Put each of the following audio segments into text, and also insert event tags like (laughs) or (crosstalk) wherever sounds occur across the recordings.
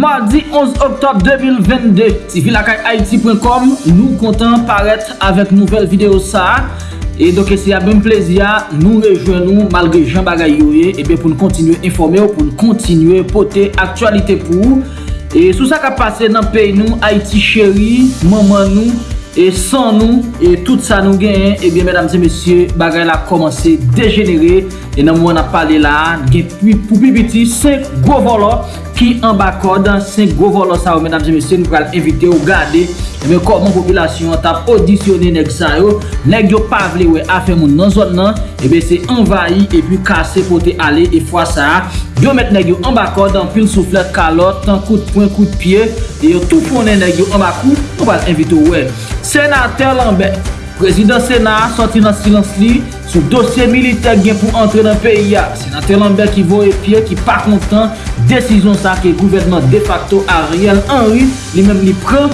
Mardi 11 Oktob 2022, si vilakay haiti.com, nou kontan paret avèk nouvel video sa. E doke se ya ben plezia, nou rejwen nou malgre jan bagay yoye, ebe eh pou nou kontinue informe ou pou nou kontinue pote aktualite pou. E sou sa ka pase nan pey nou, Haiti chéri, maman nou. E san nou, e tout sa nou gen, eh ebyen mèdames et messieurs, bagay la komanse degenere. E nan mwen ap pale la, gen pou pi biti, 5 gwo volo ki an bakod. 5 gwo volo sa ou mèdames et messieurs, nou pral evite ou gade. Eh e men kon moun populasyon tap audisyone neg sa yo, neg yo pavle we afe moun nan zon nan, eh ebyen se envayi, ebyen kase pote ale, e fwa sa. Yo met neg yo an bakod, an pil souflet kalot, an kout poun, kout pie, e yo tou ponen neg yo an bakou, nou pral evite ou we. Senater Lambert, prezident Senat, soti nan silans li sou dosye militer gen pou antre nan peyi ya. Senater Lambert ki vo epye ki pa kontan desizyon sa ke gouvernement de facto Ariel Henry li menm li pren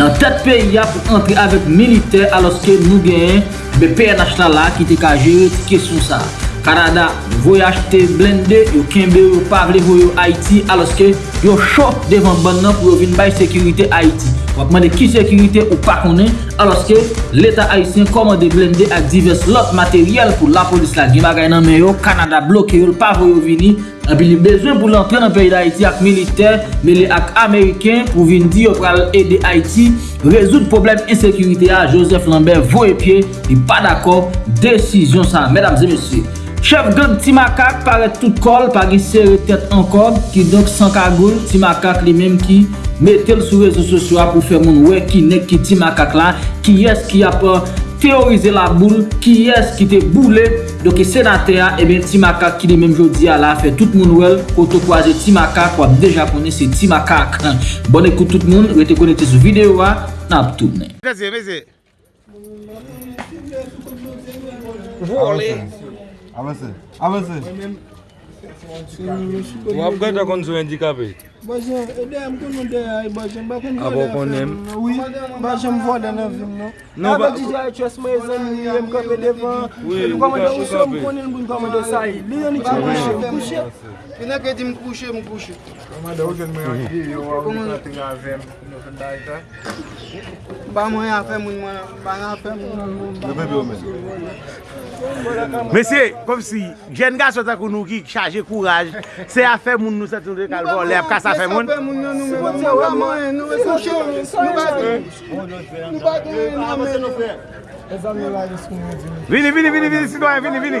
nan tet peyi ya pou antre avek militer aloske nou gen BPNH la la ki te ka jere ti kesyon sa. Kanada voyaj te blende, yo kenbe yo pavle voyo Haiti aloske yo chok devan ban nan pou yo vin bay sekirite Haiti. Wap mande ki sekirite ou pa konen aloske l'Etat Haitien komande blende ak divers lot materyel pou la polis la gen bagay nan men yo, Kanada bloke yo, pa voyo vini, api li bezwen pou l'antre nan peyi d'Haiti ak militer, mele ak Ameriken pou vin di yo pral ede Haiti, rezout problem insekirite a Joseph Lambert, voye pie, li pa d'akor, desisyon sa, medamze mesye. Chef gang Timakak paret tout kol pa gen seri tet an kod ki dok san kagoul ti makak li menm ki metel sou rezo sosyo ap ou fe moun we ki nek ki ti makak la ki yes ki ap teorize la boule ki yes ki te boule doke senate a e ben ti makak ki li menm jodi a la fe tout moun wel koto kwaje ti makak wap deja kone se ti makak bon ekout tout moun rete konete sou videyo a nap toune Mese, mese Vole Avansè, avansè. Wap gwa ta kon sou endikape? Bajen, edè m konon de ay bajen, bakon vode film. Apo konem? Oui, bajen m vode nan film nou. Non ba... Apo di jay chos me zan mi, m kape devan. Oui, m kape chou kape. M konen m konen sa yi. Li yon iti m kouche, m kouche. Yon ak eti m kouche, m kouche. Kamada ou jen m yon ki yo wap m kati nga vem. Ba m yon afe moun, ba m afe moun. Lepe bi omen. Mesye, kom si, jen ga sou takou nou ki chaje kouraj, se a fe moun nou se toun de kalvo, le ap ka sa fe moun. Vini, vini, vini, vini, sitwa, vini, vini.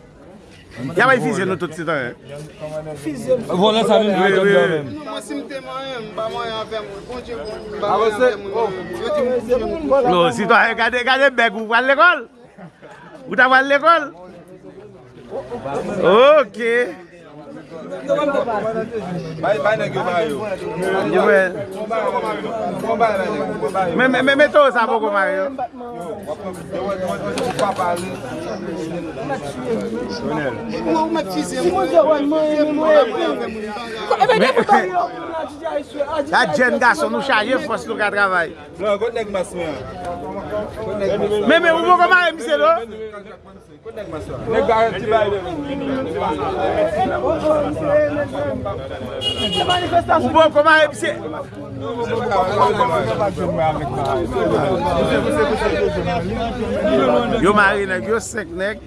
Yabay fizye nou tout sitan e? Fizye nou. Vola sa mèm dwe dwe mèm. Mwen si mte man mèm, ba man yon fèm. Ponche mwen, ba man yon fèm. Lo, sitan e gade, gade beg ou wale l'ekol? Ou ta wale l'ekol? Ok. Mè to sa pou kou maryo? La jen gason nou chaje fos lou ka travay. Mè mè ou pou kou maryo mse do? Nèk ba yon ti bay de. Ou bon koman e bise? Yo mari nèk, yo sek nèk.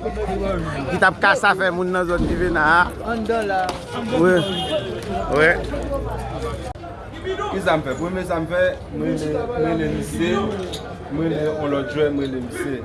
Ki tap kasa fe moun nan zon dive na a. An dola. Ouè. Ouè. Ki zanpe? Pou mè zanpe, mè lè lise, mè lè on lò djwe, mè lè lise.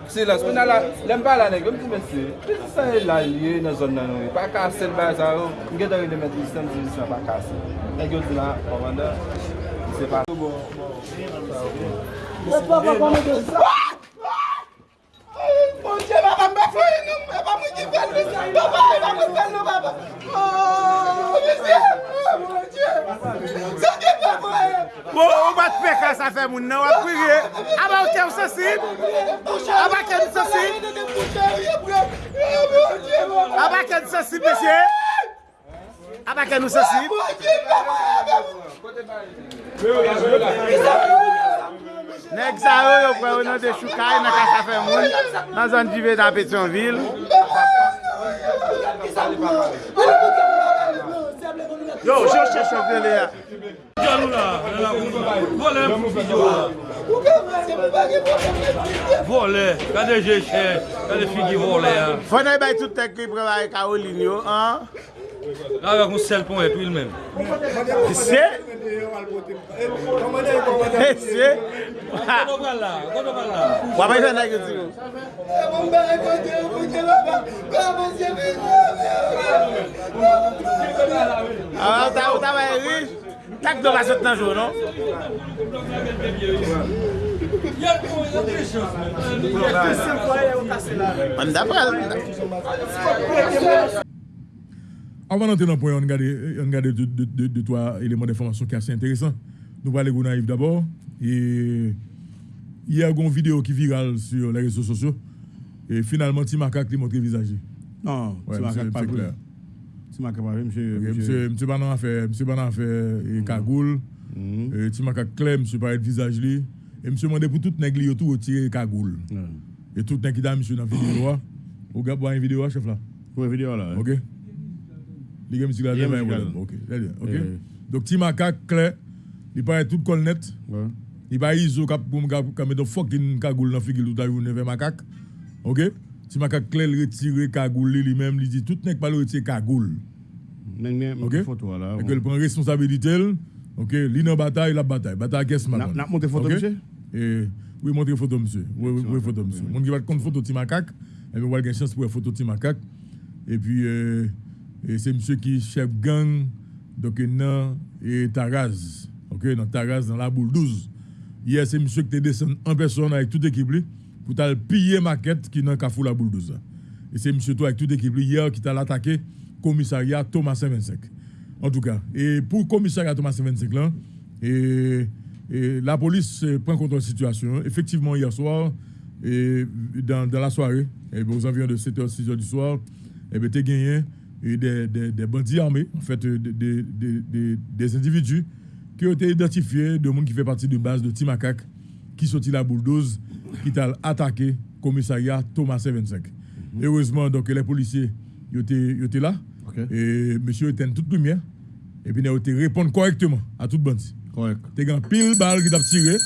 Se la, se nan la, lem pa la neg, lem ti mese, piti sa e la liye nan zon nan ou, pa kase l bay sa ou, mge dori de meti listan, ti listan pa kase. Neg yo di la, pwanda, se pa. Mwen pa pa pa mwen de sa. Mwen che ba mwen pa fwe nou, mwen pa mwen ki fel, mwen pa mwen fel nou, mwen pa mwen fel nou, mwen pa mwen fel nou. qui est pe mwen! Bo, ou bat pe ka sa fe moun nan, wap priye. Aba ou ke ou sosib? Aba ke ou sosib? Aba ke ou sosib, mesye? Aba ke ou sosib? Nek sa yo yo pre ou nan de choukay nan ka sa fe moun. Nan zon jive nan Petionville. Yo, jò chè chò vè lè ya. Jò nou la, lè la kou. Volè mou fi diwa. Ou ka mè se mou bagè pou mè mè. Volè, kade jè chè, kade fi di volè ya. Fò nan y bay tout tek ki prewa e ka ou lin yo, an? Avèk moun sel pon epil mèm. Se? Se? Kono pral la, kono pral la. Wapè yon nan yon diyo? E moun bè rekote yon moun ke lopè. Kwa moun se mè yon mè yon. A, ou ta wè yon rij? Tak do vasot nan joun, non? Mwen da pral. Avant d'entrer dans le point, on regarde, on regarde deux, deux, deux, deux, trois éléments d'information qui sont assez intéressants. Nous parlons de Gounaïf d'abord. Et il y a une vidéo qui est virale sur les réseaux sociaux. Et finalement, Timaka qui montre le visage. Non, Ouais, ti monsieur, makak pa c'est pou. clair. Ti makak pa pou, msye. Ok, Monsieur, monsieur Banan a fait, monsieur Banan a fait cagoule. Et Timaka clair, monsieur paraît le visage lui. Et monsieur demandé pour tout nègre li tout retirer cagoule. Et tout nègre qui a monsieur dans la vidéo. (coughs) Vous regardez une vidéo, chef là. Pou video la. Ok. Les gars, monsieur, là, Il là. Ok, très bien. Ok. Eh. Donc, macaque clair, il paraît tout col net. Ouais. Il pas iso cap pour me mettre fucking cagoule dans figure tout à macaque. OK? Si macaque clair il retire cagoule lui-même, il dit tout n'est pas le retirer cagoule. Ok? photo la. Et que prend responsabilité. OK, bataille, la bataille. Bataille qu'est-ce N'a maintenant n'a monté photo monsieur? Et oui, montrez photo monsieur. Oui, photo monsieur. Mon qui va compte photo et va avoir une chance pour photo. Et puis euh, et c'est monsieur qui est chef gang donc dans et Taraz. OK, dans Taraz dans la boule 12. Hier c'est monsieur qui est descendu en personne avec toute l'équipe pour piller maquette qui dans Kafou la boule 12. là. Et c'est monsieur toi avec toute l'équipe hier qui t'a attaqué commissariat Thomas 25. En tout cas, et pour commissariat Thomas 25 là, et, la police euh, prend compte de la situation. Effectivement, hier soir, et dans, la soirée, bien, aux environs de 7h, 6h du soir, et bien, t'es gagné des, des, des bandits armés, en fait, euh, des, des, individus qui ont été identifiés de monde qui fait partie de base de Timakak, qui sorti la bulldoze, qui t'a attaqué commissariat Thomas 25. Heureusement, donc, les policiers, étaient, là, Ok. et monsieur en toute lumière, et puis ils ont été répondre correctement à toute bandit. Correct. T'es un pile balle qui t'a tiré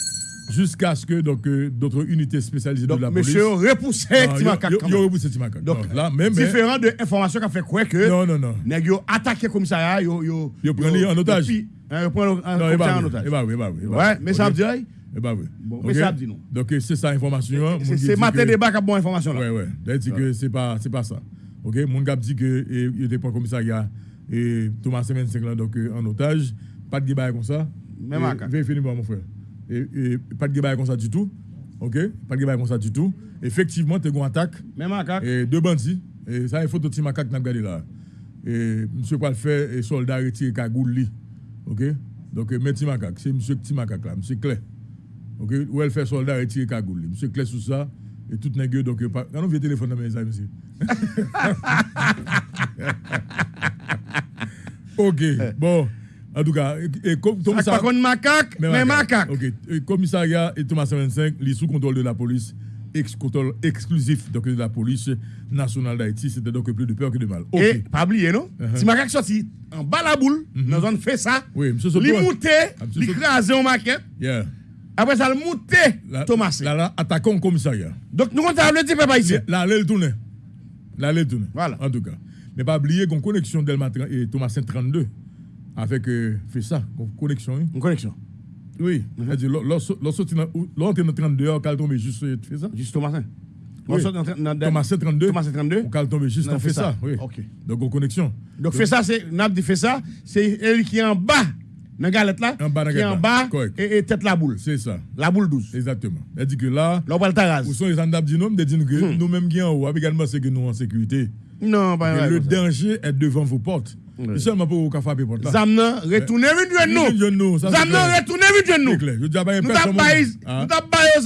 jusqu'à ce que donc euh, d'autres unités spécialisées Donc de la police. monsieur repoussé Non, ti yo- yo- yo repoussé Timakak. Donc, là, même. Différent de information qu'a fait quoi que Non, non, non. nèg yo attaqué commissariat, yo yo Yo prend li en otage. hein, Yo prend eh commissariat bah en oui, otage. bah oui, eh bah oui, eh bah Ouais, oui. mais ça veut dire Eh? Bah oui. Bon, Ok. mais ça dit non. Donc euh, c'est ça information. hein. c'est qui matin débat qui a bonne information là. Ouais, ouais. D'ailleurs, dit que c'est pas, c'est pas ça. Ok, mon gars dit que et, il était pas commissariat et Thomas 25 là donc euh, en otage, pas de débat comme ça. Même Et- à cas. Vérifiez mon frère. Et, et pas de débat comme ça du tout. Ok, pas de débat comme ça du tout. Effectivement, tu as une attaque Même makak. et deux bandits. Et ça, il faut petit macaque n'a regardé là. Et monsieur pas le faire et soldat retiré cagoule. Ok, donc euh, mais petit macaque, c'est monsieur petit macaque là, monsieur clair. Ok, où elle fait soldat retiré cagoule. Monsieur clair sur ça et tout nègre donc euh, pas. Quand on vient téléphone dans mes amis, monsieur. (laughs) (laughs) ok, bon. En tout cas, et, kon makak, mais makak. Ok, Et commissariat et Thomas 25, les sous contrôle de la police, ex contrôle exclusif donc, de la police nationale d'Haïti. C'était donc plus de peur que de mal. Ok. Et pas oublier non? Uh-huh. Si makak sorti en bas la boule, dans zone fait ça. Oui, Soto. monté, Ah, Soto. crasé en maquette. Yeah. Après ça, le monté, La- Thomas. Là, là, attaquons le commissariat. Donc nous comptons le type pas ici. Là, là, il tourne. Là, il tourne. Voilà. En tout cas. Mais pas oublier qu'on connexion Delma tra- et Thomas 32 avec euh, fait ça, connexion. Une connexion. Oui. C'est-à-dire, lorsque dans 32 heures, quand tombe juste euh, fait ça. Juste hein. On Oui. Thomas C32. Thomas C32. Ou qu'elle tombe juste en fait ça. Oui. Ok. Donc, en connexion. Donc, fait ça, c'est, n'a dit fait ça, c'est elle qui est en bas, dans la galette là, En bas qui est en bas, et, tête la boule. C'est ça. La boule douce. Exactement. Elle dit que là, où sont les andab dit nous, de dire que Hmm. nous-mêmes qui en haut, également, c'est que nous en sécurité. Non, pas le danger est devant vos portes. Ouais. Seulement pour vous qu'à frapper porte là. Zamnan, retournez vite nous. nous. clair. retournez vite nous. Nous t'avons baillé, nous t'avons baillé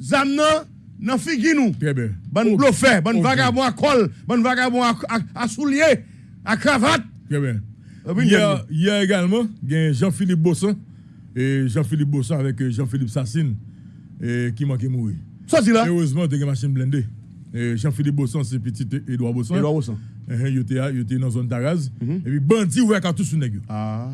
zam, (laughs) là, nan figi nous. Très bien. Bon Ok. bluffé, bon vagabond à col, bon vagabond à, soulier, à cravate. Très bien. Oui, Hier, hier également, il y a Jean-Philippe Bossan. Et Jean-Philippe Bossan avec euh, Jean-Philippe Sassine et qui manquait mourir. Ça, c'est là. Heureusement, une machine blindée. Jean-Philippe Bossan, c'est petit Edouard Bossan. Edouard Bossan. Il était il était dans la zone Taraz. Et puis, bandit ouvert cartouche sur nèg. yo. Ah.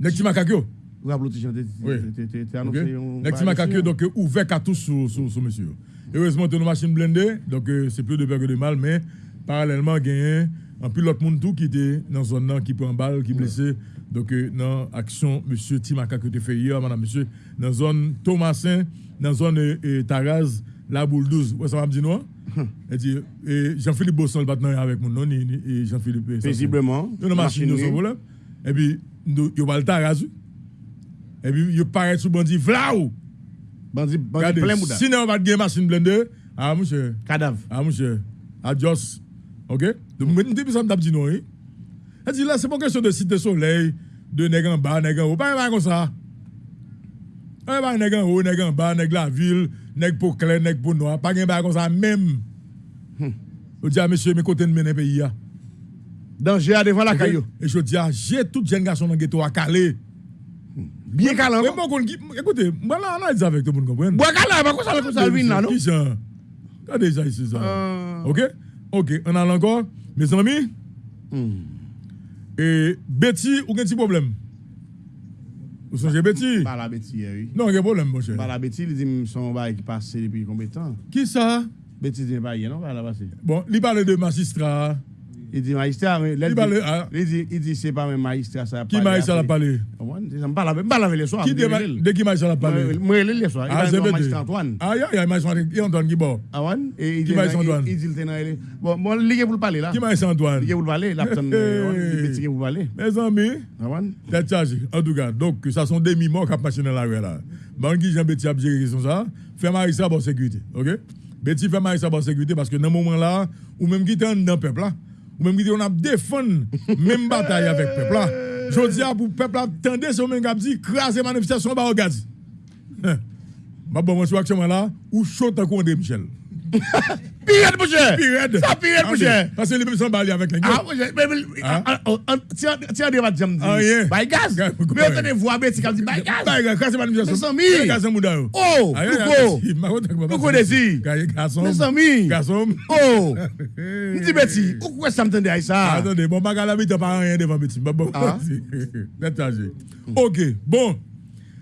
Nèg ti makak yo. Vous avez l'autre Oui. t'es Ok. annoncé. un- Nèg ti yo, donc euh, ouvert sur, sur, sur monsieur. Heureusement, tu as une machine blindée. Donc, euh, c'est plus de peur que de mal. Mais parallèlement, il y a un pilote monde tout qui était dans la zone là, qui prend balle, qui blessé. Donc, euh, dans l'action, monsieur Timaka que tu fait hier, madame, monsieur, dans la zone Thomasin, dans la zone Taraz, la boule 12. Ouais, ça va me dire non? Et dit, et Jean-Philippe Bosson, le partenaire avec mon nom, ni- ni- et Jean-Philippe. Paisiblement. Yo nan machine son problème. Et puis, nous- va le taraz. Et puis, yo paraît sous bandit vlau. Bandit, bandit plein mouda. si nous pas de machine blender, ah, monsieur, Cadavre. ah, monsieur, adios. OK? Donc, maintenant, depuis ça, m'tap dit non. Elle dit là, c'est pas question de cité soleil, de nèg en bas, nèg en haut. Pas comme ça. Pas pas nèg en haut, nèg en bas, nèg la ville, nèg pour clair, nèg pour noir. Pas gen pas comme ça même. On dit à monsieur, mes côtés de mener pays. là. Danger à devant la caillou. Et je dis, ah, j'ai tout jeune garçon dans le ghetto à Calais. Bien calé Mais bon, écoutez, moi là, on a dit avec tout le monde, comprendre? Bois calé, pas comme ça, comme ça, vin là, non? T'as déjà ici ça? Euh. Ok? Ok, on a encore. Mes amis, Hmm. et Betty, ou un petit problème? Vous songez Betty Pas la bêtise, oui. Non, il y a un problème, mon cher. Pas la bêtise, il dit son bail qui passe depuis combien de temps? Qui ça? Bêtise n'est pas hier, non? Pas la passé. Bon, il parle de magistrat. Il dit magistrat, mais là, Il parle- dit- ah. il dit, il dit c'est pas même magistrat, ça. Qui magistrat a parlé? Je ne parle avec les soirs. Qui de, qui magistrat a parlé? Moi, les soirs. Ah, c'est Betty. magistrat Antoine. Ah, il y a- magistrat Antoine qui bon. Antoine, et il Qui magistrat Antoine? il dit, dit, bon, est pour le parler là. Qui magistrat Antoine? Est pour le parler, là, il pour le parler. Mes amis, Antoine. Tête chargée. En tout cas, donc, ça sont des mimos qui ont marché dans la rue là. Bon, qui Jean Betty a géré question ça, fait magistrat pour sécurité. OK? Betty fait magistrat pour sécurité parce que dans moment là, ou même qui était dans le peuple là, ou même qui on a défendu même bataille avec le peuple là. Je dis à pour le peuple là, tendez ce même qui dit, craser manifestation, bah, regarde. Hein? Bah, bon, moi, actuellement là, ou chaud est Michel? Pirate, mon cher. Pirate. Ça, pirate, mon cher. Parce que les mêmes sont balayés avec les Ah, gars. mais, mais, Ah. ah, ah, ah, tiens, des matchs, j'aime Ah, yeah. dire. By gaz. Gaz, Mais on te voit, Betty, quand dit, by gaz. Bah, gars, craser manifestation. Mes amis. Craser Mouda, yo. Oh, Ah, Louko route. Desi. Ga- Garçon. Mes amis. Garçon. Oh. M'di Betty, pourquoi ça me tende à ça? Attendez, bon, ma la vie, t'as pas rien devant petit. Bon, bon. Ah. Ok, bon.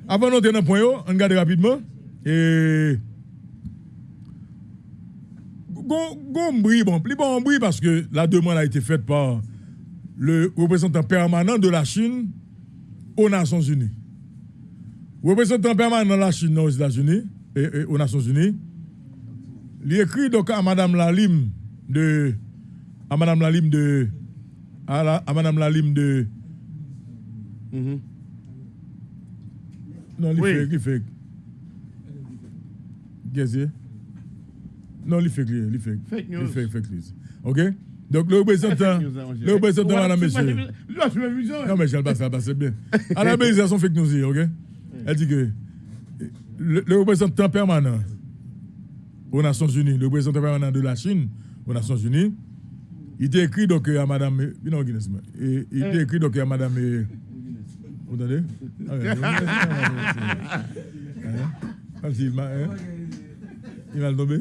Avant d'entrer dans le point, on regarde rapidement. Et. Gon bruit, bon, plus bon bruit parce que la demande a été faite par le représentant permanent de la Chine aux Nations Unies. Représentant permanent de la Chine aux États-Unis et, et aux Nations Unies, il écrit donc à Madame Lalim de à Madame Lalim de à, la- à Madame Lalim de Mhm. non il Oui. fait il fait Qu'est-ce que c'est? Non il fait il fait Fake il fait fake news ok? Donc le représentant le représentant madame monsieur non mais je passe ça passe bien. À la base sont fake news ok? Elle dit que le, le représentant permanent aux Nations Unies le représentant permanent de la Chine aux Nations Unies il était écrit donc à madame euh, non Guinness mais, et, il était écrit donc à madame euh, vous entendez? (laughs) Hein? Hein? il va le tomber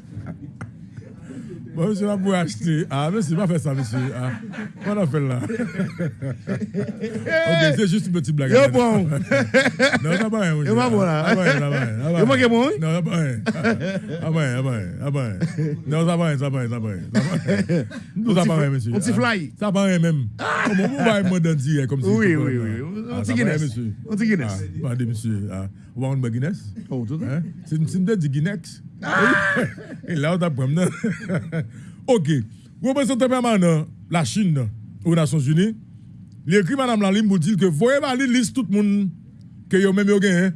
Bon, monsieur, là, pour acheter. Ah, monsieur, pas faire ça, monsieur. Ah, on a fait là. ok, c'est juste une petite blague. Yo, bon. Non, ça va monsieur. Yo, pas bon, là. Ah, ça va ça Yo, bon? Non, ça va. Ah, ah, ah. Non, ça va ça va ça va. Ça va. Non, ça monsieur. On t'y Ah, fly. Ça va même. Comment vous va me dire comme si. Oui, oui, ça. oui. On ça t'y Guinness. monsieur. On t'y Guinness. Ah, monsieur. Ah, On va en Guinness Oh, tout Hein? C'est une de Et là, on apprend. non? (laughs) Ok. Permanent, la Chine, aux Nations Unies, il écrit Madame Lalim pour dire que voyez pas la liste tout le monde que yo même yo gagne,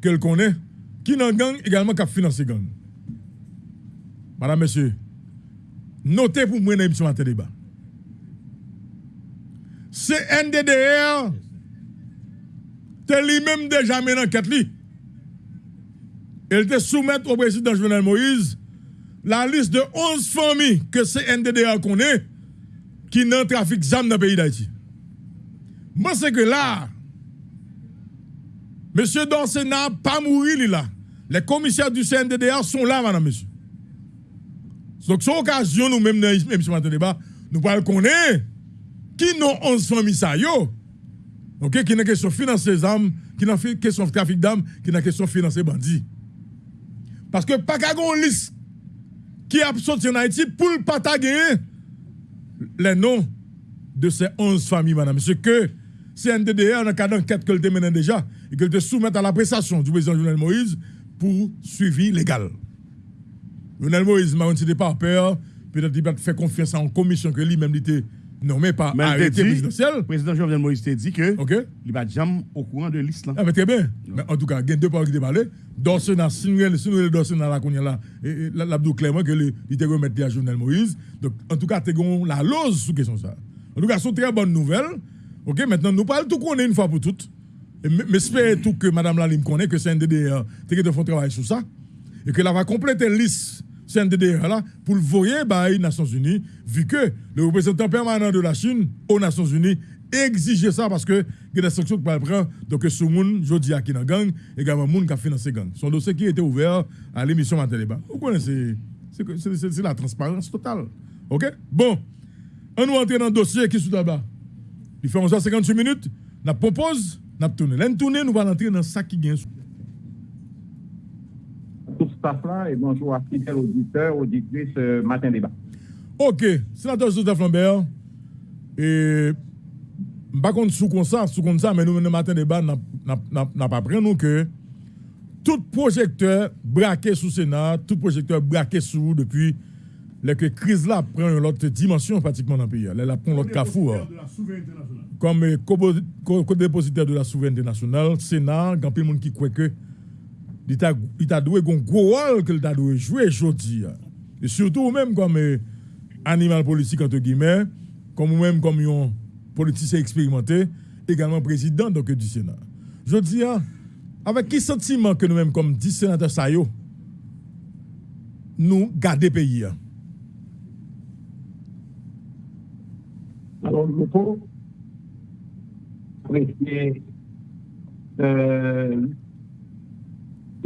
qu'elle connaît, qui dans gang également qui a financé gang? Madame, monsieur, notez pour moi dans l'émission matin débat. C'est NDDR, c'est lui-même déjà mené enquête li. Elle te soumettre au président Jovenel Moïse la liste de 11 familles que c'est NDDA connaît qui n'ont trafic d'armes dans le pays d'Haïti. Moi, c'est que là, monsieur Dorsey n'a pas mouru là. Les commissaires du CNDDA sont là, madame, monsieur. Donc, c'est occasion, nous-mêmes, dans l'émission matin débat, nous parlons connaître qui n'ont 11 familles ça yo? Ok, qui n'a question financer les armes, qui n'a question trafic d'armes, qui n'a question financer bandits. Parce que pas qu'à liste qui a sorti en Haïti pour le pas les noms de ces 11 familles, madame. Ce que CNDDR, dans le cadre d'enquête qu'elle te mène déjà, et qu'elle te soumette à la prestation du président Jovenel Moïse pour suivi légal. Jovenel Moïse m'a dit pas peur, peut-être qu'il va faire confiance en commission que lui-même il était nommé par Mais arrêté te dit, présidentiel. le président Jovenel Moïse t'a dit que OK? il va jamais au courant de là. Ah, mais très bien. Mais en tout cas, il y a deux paroles qui te parlé. Dorsen a signé, signé Dorsen a la qu'on là, la- l'abdou clairement que il était remettre à Jovenel Moïse. Donc, en tout cas, tu as la lose sous question ça. En tout cas, c'est une très bonne nouvelle. OK, maintenant, nous parlons tout qu'on est une fois pour toutes. Mais j'espère tout que Mme Lalim connaît que c'est un DDR, tu de faire travail sur ça. Et que là va compléter liste CNDDR là pour le voyer par les Nations Unies, vu que le représentant permanent de la Chine aux Nations Unies exige ça parce que il y a des sanctions qui prennent prendre donc ce monde jodi a qui dans gang également monde qui a financé gang. Son dossier qui était ouvert à l'émission Matin Débat. Vous connaissez c'est c'est c'est- c'est la transparence totale. OK? Bon, on nous entre dans le dossier qui est sous là-bas. Il fait 11h58 minutes, on propose, on tourne. L'un tourner, nous allons entrer dans ça qui gagne. Staff là et bonjour à fidèles auditeurs, auditrices euh, matin débat. Ok, sénateur Joseph Lambert, et par contre, sous comme ça, sous comme ça, mais nous, le matin débat, n'a pas pris nous que tout projecteur braqué sous Sénat, tout projecteur braqué sous depuis la que crise là prend une autre dimension pratiquement dans le pays. Elle prend l'autre carrefour. Comme euh, co- co- co-dépositaire de la souveraineté nationale, Sénat, il y a plein de monde qui croit que il t'a doué un gros rôle qu'il t'a doué jouer aujourd'hui. Et surtout même comme euh, animal politique entre guillemets, comme même comme un politicien expérimenté, également président donc du Sénat. Je dis avec quel sentiment que nous-mêmes comme 10 sénateurs ça yo, nous garder pays hein? Alors, je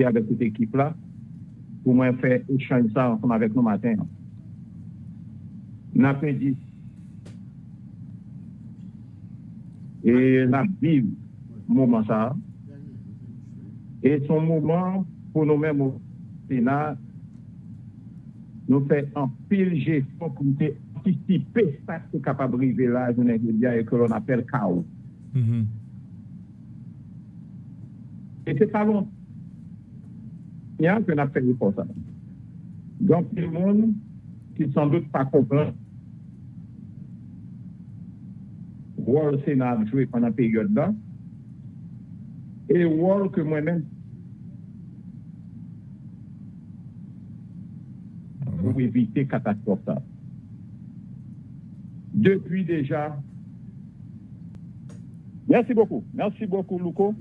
avec cette équipe-là pour moi faire échanger ça ensemble avec nous matin. N'a pas dit. Et n'a vivre moment ça. Et son moment pour nous-mêmes au Sénat, nous fait un pile gestion pour nous anticiper ça qui est capable d'arriver là, je n'ai dire, et que l'on appelle chaos. Mhm. Et c'est pas long. Il y a qu'on a fait pour ça. Donc, tout le monde qui sans doute pas comprend le rôle que le Sénat a joué pendant la période là et le rôle que moi-même pour éviter catastrophe. Depuis déjà. Merci beaucoup. Merci beaucoup, Louko.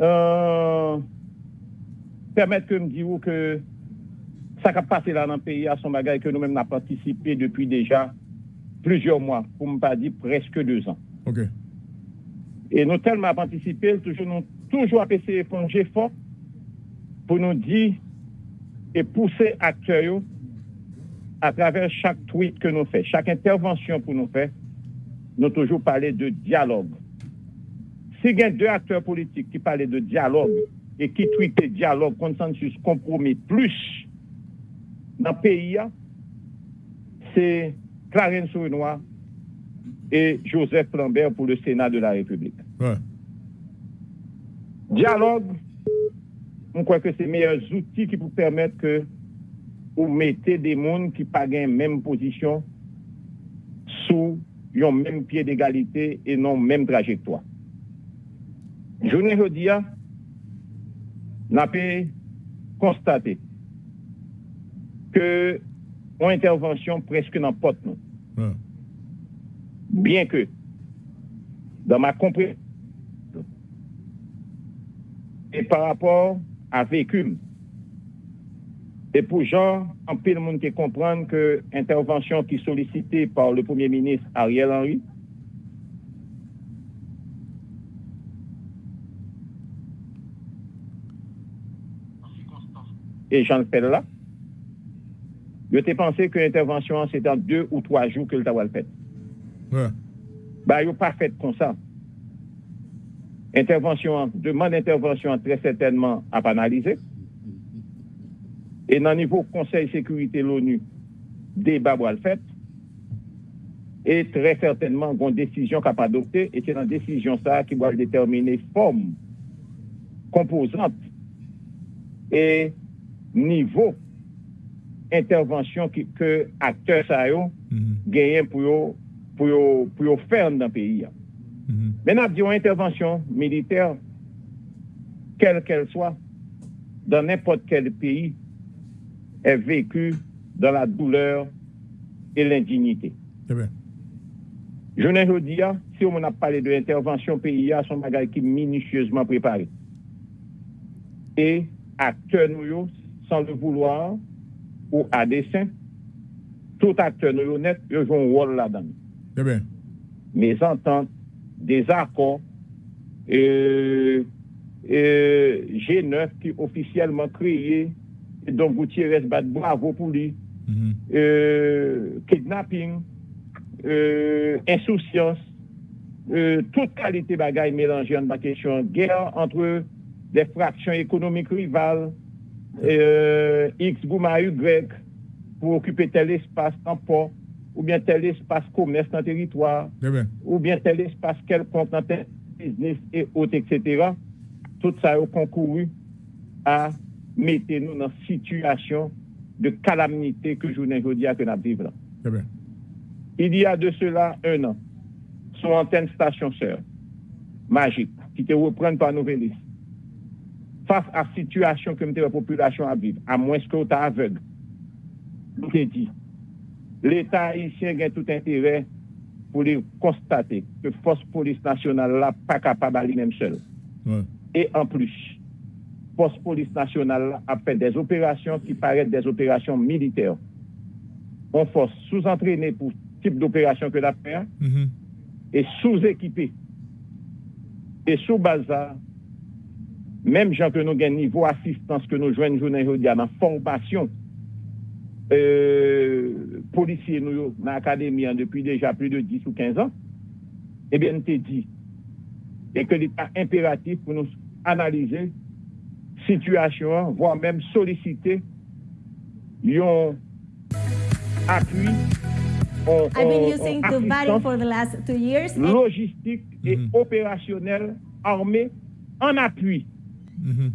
Euh, permettre que me dire que ça qui a passé là dans le pays à son bagage que nous-mêmes avons participé depuis déjà plusieurs mois, pour ne pas dire presque deux ans. Et nous tellement participé, toujours, nous toujours essayé de fort pour nous dire et pousser acteurs à travers chaque tweet que nous faisons, chaque intervention que nous faisons, nous toujours parlé de dialogue. Si il y a deux acteurs politiques qui parlaient de dialogue et qui tweetaient dialogue, consensus, compromis, plus dans le pays, c'est Clarence Renoir et Joseph Lambert pour le Sénat de la République. Ouais. Dialogue, on croit que c'est les meilleurs outils qui vous permettent que vous mettez des mondes qui pas la même position sous un même pied d'égalité et non même trajectoire. Je ne dis pas, n'a pas constaté que une intervention presque n'importe nous. Bien que, dans ma compréhension, et par rapport à vécu, et pour gens, en pile monde qui comprendre que intervention qui est sollicitée par le Premier ministre Ariel Henry, et Jean là, je t'ai pensé que l'intervention, c'est dans deux ou trois jours que le t'a fait. Ouais. Bah, yo pas fait comme ça. Intervention, demande d'intervention très certainement à pas analyser. Et dans le niveau Conseil de sécurité de l'ONU, débat va le fait. Et très certainement, une décision qu'a pas adoptée. Et c'est dans la décision ça qui va déterminer forme, composante et niveau intervention qui, que acteurs ça yo Mhm. gagnent pour yo, pour yo, pour yo faire dans le pays. Mhm. Maintenant, dit intervention militaire, quelle qu'elle soit, dans n'importe quel pays, est vécue dans la douleur et l'indignité. Très bien. Je ne dis pas, si on a parlé de l'intervention pays, son bagage qui est minutieusement préparé. Et acteurs nous, sans le vouloir ou à dessein, tout acteur non honnête joue un rôle là-dedans. Eh bien. Mes ententes, désaccords, euh, euh, G9 qui officiellement créé, donc Gutiérrez bat bravo pour lui, mm -hmm. euh, kidnapping, insouciance, toute qualité bagaille mélangée en question, guerre entre des fractions économiques rivales, euh, X Bouma Y, pour occuper tel espace en port, ou bien tel espace commerce dans le territoire, bien. ou bien tel espace quelconque dans tel business et autres, etc. Tout ça a concouru à mettre nous dans une situation de calamité que je ne dis que nous vivons là. Très bien. Il y a de cela un an, son antenne station sœur, magique, qui te reprend par Nouvelliste, face à la situation que la population a vivre, à moins que tu aveugle, dit, l'État haïtien a tout intérêt pour les constater que force police nationale là pas capable à lui-même seul. Ouais. Et en plus, force police nationale là, a fait des opérations qui paraissent des opérations militaires. On force sous-entraînée pour type d'opération que la fait Mhm. et sous-équipé. Et sous bazar, Mem jan ke nou gen nivou asistans ke nou jwen jounen jodia nan formasyon euh, polisye nou yo nan akademi an depi deja pli de 10 ou 15 an, ebyen te di e ke li pa imperatif pou nou analize situasyon, vwa mèm solisite yon apuy On, I've been using Dubai for the last two years. Logistique mm -hmm. et mm-hmm. opérationnelle armée en appui Mhm.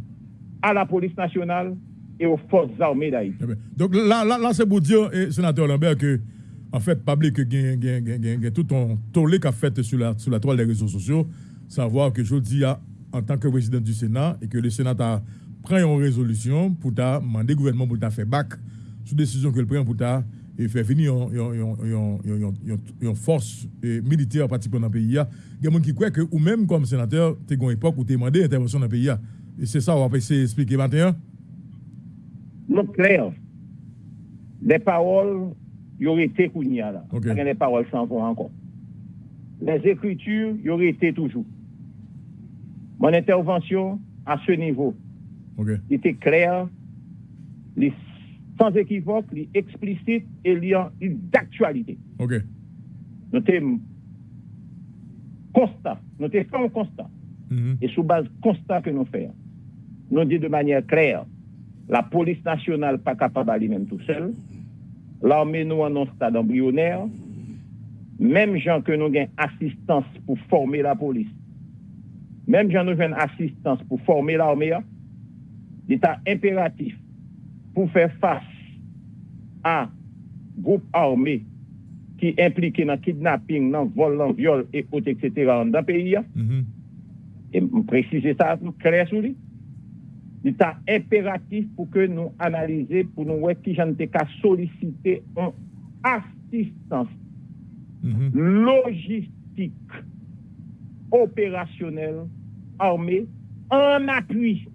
à la police nationale et aux forces armées d'Haïti. Bien. Donc là, là, c'est pour dire, eh, sénateur Lambert, que en fait, public que tout un tollé qu'a fait sur la, sur la toile des réseaux sociaux, savoir que je dis en tant que président du Sénat et que le Sénat a pris une résolution pour demander au gouvernement pour faire back sur décision que le prend pour ta et faire venir une force eh, militaire particulièrement dans le pays. Il y a des gens qui croient que, ou même comme sénateur, tu as une époque où tu as demandé intervention dans le pays. Et c'est ça, on va essayer d'expliquer maintenant. Non, clair. Les paroles, y aurait été Kounia là. Ok. Pas que Les paroles s'en vont encore. Les écritures, y aurait été toujours. Mon intervention à ce niveau OK. était claire, sans équivoque, li explicite et d'actualité. Ok. Nou te constat, nou te fè un constat. Mhm. Et sous base constat que nous faisons, nous dit de manière claire, la police nationale pas capable d'aller même tout seul, l'armée nous en un stade embryonnaire, même gens que nous gagnons assistance pour former la police, même gens nous gagnons assistance pour former l'armée, l'état impératif pour faire face à groupe armé ki implike nan kidnapping, nan vol, nan viol, et autres, etc. an dan peyi ya. Mm -hmm. E m prezise sa, m kre sou li. Il est impératif pour que nous analysions, pour nous voir qui j'en qu'à solliciter une assistance Mhm. logistique, opérationnelle, armée, en appui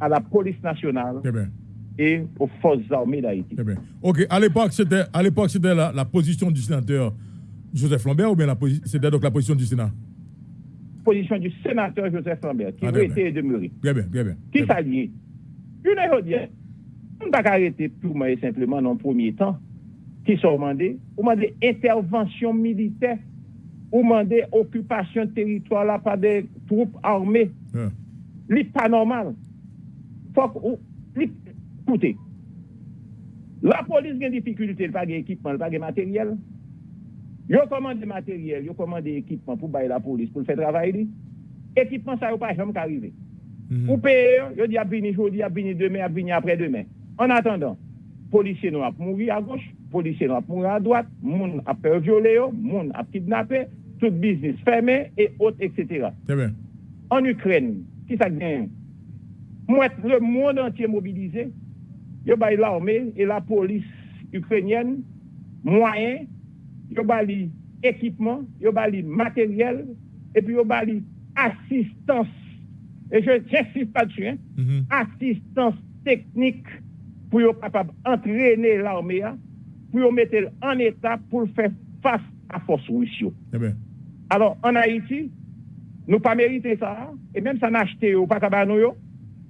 à la police nationale Très bien. et aux forces armées d'Haïti. Très bien. Ok, à l'époque, c'était, à l'époque, c'était la, la position du sénateur Joseph Lambert ou bien c'était donc la position du Sénat? Position du sénateur Joseph Lambert, qui Ah, a très été demeuré. Bien. Qui s'allie? Une aujourd'hui, on ne peut pas arrêter purement et simplement dans le premier temps. Qui sont demandés Ou demandé intervention militaire, ou demandé occupation de territoire là par des troupes armées. Ouais. n'est pas normal. Faut écoutez, la police a des difficultés, elle n'a pas d'équipement, elle n'a pas de matériel. Ils commandé matériel, ils commandé équipement pour bailler la police, pour le faire travailler. Équipement, ça n'a pas jamais arrivé. Mhm. Ou payer, yo di ap vini jodi, ap vini demain, ap vini après-demain. En attendant, policiers nous ap mourir à gauche, policiers nous ap mourir à droite, moun ap peur violer yo, moun ap kidnapper, tout business fermé et autres, etc. Bien. En Ukraine, qui ça gagne? Moi, le monde entier mobilisé, yo bay l'armée et la police ukrainienne, moyens, yo bay équipement, yo bay matériel, et puis yo bay assistance. Et je j'insiste là-dessus, hein, Mhm. assistance technique pour yo capable entraîner l'armée, hein, pour yo mettre en état pour faire face à force russe. bien. Alors, en Haïti, nous pas mérité ça, et même ça n'a acheté ou pas yo,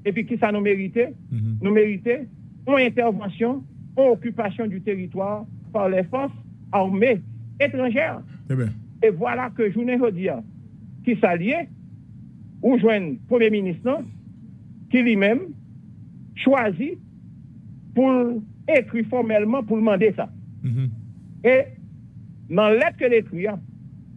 et puis qui ça nous méritait? Mhm. Nous méritait une intervention, une occupation du territoire par les forces armées étrangères. Très bien. Et voilà que journée aujourd'hui, qui s'alliait, ou joignent Premier ministre, qui lui-même choisit pour écrire formellement pour demander ça. Mhm. Et dans lettre que l'écrit,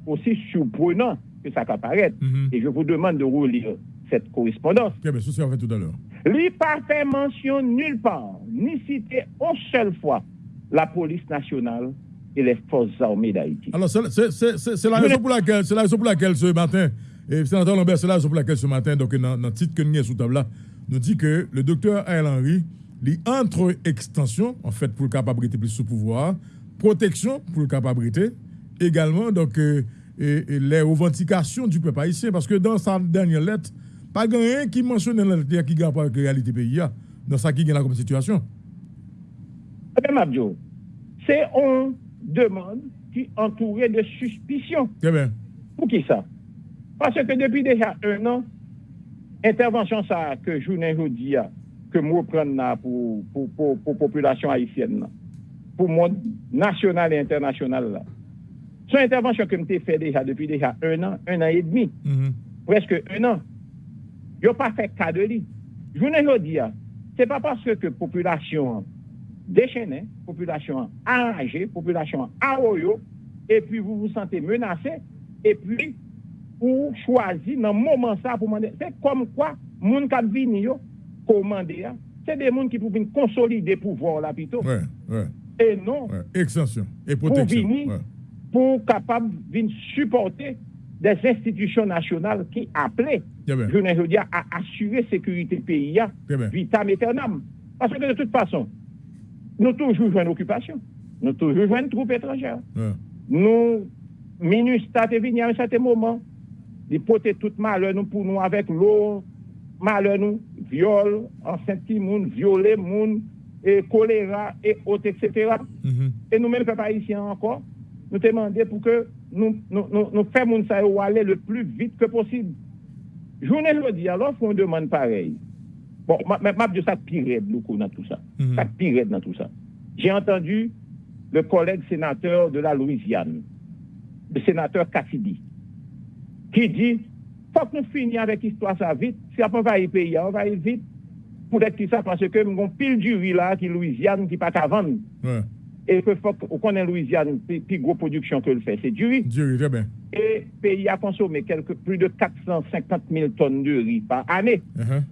aussi surprenant que ça apparaît, Mhm. et je vous demande de relire cette correspondance, Très bien. Ça, c'est fait tout à l'heure. lui pas fait mention nulle part, ni cité une seule fois la police nationale et les forces armées d'Haïti. Alors, c'est la raison pour laquelle, c'est la raison pour laquelle ce matin, et sénateur Lambert, c'est la raison pour laquelle ce matin, donc dans le titre que nous avons sous table là, nous dit que le docteur Ariel Henry, les entre extension, en fait, pour le capacité plus sous pouvoir, protection pour le capacité, également, donc, euh, et, et les revendications du peuple haïtien, parce que dans sa dernière lettre, pas rien qui mentionne la lettre qui gagne pas la réalité pays, dans ça qui gagne la comme situation. Eh bien, c'est une demande qui entourée de suspicion. Très bien. Pour qui ça? Parce que depuis déjà un an, intervention ça que journée aujourd'hui, que moi prendre là pour, pour, pour, pour population haïtienne, pour le monde national et international. Là. Son intervention que je fait déjà depuis déjà un an, un an et demi, Mhm. presque un an. Ils n'ont pas fait cas de lui. Journée aujourd'hui, c'est pas parce que population déchaînée, population arrangée, population arroyo, et puis vous vous sentez menacé, et puis ou choisi dans le moment ça pour demander. C'est comme quoi, moun qui vini yo, commander, hein, c'est des gens qui peuvent venir consolider pouvoir là plutôt, Ouais, ouais, et non ouais. Extension et pour protection. venir, Ouais. pour capable venir supporter des institutions nationales qui appelaient, je ne dire, à assurer sécurité pays, hein, vitam aeternam. Parce que de toute façon, nous toujours jouons une occupation, nous toujours jouons une troupe étrangère. Ouais. Nous, ministère est venu à un certain moment, il porter tout malheur nous pour nous avec l'eau, malheur nous, viol, enceinte moun, violer moun, et choléra et autres, etc. Mhm. Et nous-mêmes, peuple haïtien encore, nous demandons pour que nous, nous, nous, nous fassions aller le plus vite que possible. Journée jeudi, alors qu'on demande pareil, Bon, ma, ma ça pire beaucoup dans tout ça. Mhm. Ça pire dans tout ça. J'ai entendu le collègue sénateur de la Louisiane, le sénateur Cassidy, qui dit faut que nous finissions avec l'histoire ça vite. Si on va y payer, on va y vite. Pour être qui ça, parce que nous avons pile du riz là, qui est Louisiane, qui pas qu'à vendre. Ouais. Et que faut qu'on connaît Louisiane, puis gros production que le fait, c'est du riz. Du riz, très bien. Et le pays a consommé quelque, plus de 450 000 tonnes de riz par année. Uh-huh.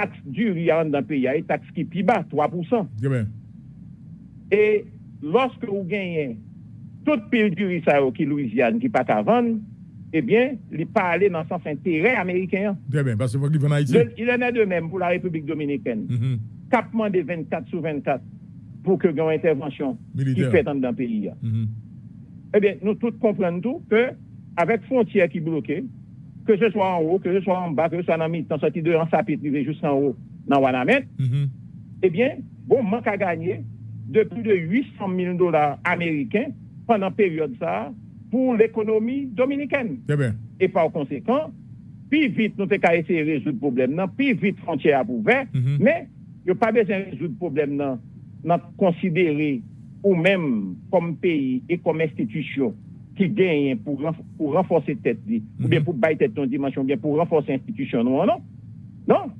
Taxe du riz en dans le pays, et taxe qui est plus bas, 3%. Très bien. Et lorsque vous gagnez toute pile du riz ça, qui est Louisiane, qui pas qu'à vendre, eh bien, il n'est pas allé dans le sens intérêt américain. Très bien. Parce en Haïti. Le- il en est de même pour la République dominicaine. Mhm. Capement des 24 sur 24 pour que une intervention qui fait dans le pays. Mhm. Eh bien, nous tous comprenons tout que avec frontières qui bloquées, que ce soit en haut, que ce soit en bas, que ce soit dans mi-temps, sorti de en sapit, arrivé jusqu'en haut, dans Wanamet, Mhm. eh bien, bon, manque à gagner de plus de 800 000 dollars américains pendant période ça pour l'économie dominicaine. Bien. Et par conséquent, plus vite nous avons essayer de résoudre le problème, non, plus vite frontière pour ouvert, Mhm. mais il n'y a pas besoin de résoudre le problème, non, non considérer ou même comme pays et comme institution qui gagne pour, pour renforcer tête, ou bien Mhm. pour bailler tête ton dimension, ou bien pour renforcer l'institution, non, non? Non?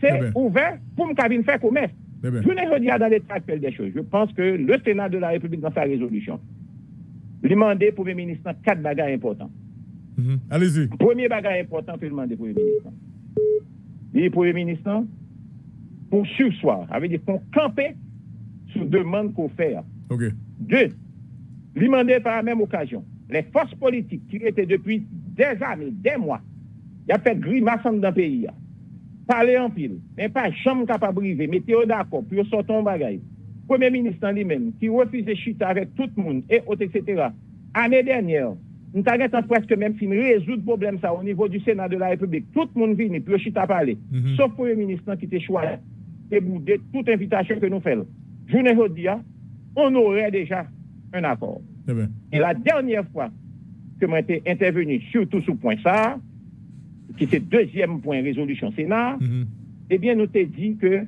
C'est bien. ouvert pour me faire commerce. Très bien. Je ne dans l'état actuel des choses. Je pense que le Sénat de la République, dans sa résolution, lui demandé Premier ministre quatre bagages importants. Mhm. Allez-y. Premier bagage important que demander Premier ministre. Premier ministre, pour sursoir, veut dire qu'on camper sur demande qu'on fait. Deux, lui demander par la même occasion, les forces politiques qui étaient depuis des années, des mois, il a fait grimace dans le pays. Parler en pile, mais pas jamais capable de briser, mettez-vous d'accord, puis sortons un bagage. Premier ministre en lui-même, qui refuse de chuter avec tout le monde, et autres, etc. Année dernière, nous avons presque même fini de résoudre le problème ça au niveau du Sénat de la République. Tout le monde vient, puis chuter à parler. Mhm. Sauf Premier ministre qui était choisi et boudé toute invitation que nous faisons. Je ne dis pas, on aurait déjà un accord. Bien. Et la dernière fois que moi été intervenu surtout sur point ça, qui c'est deuxième point résolution Sénat, Mhm. eh bien, nous t'ai dit que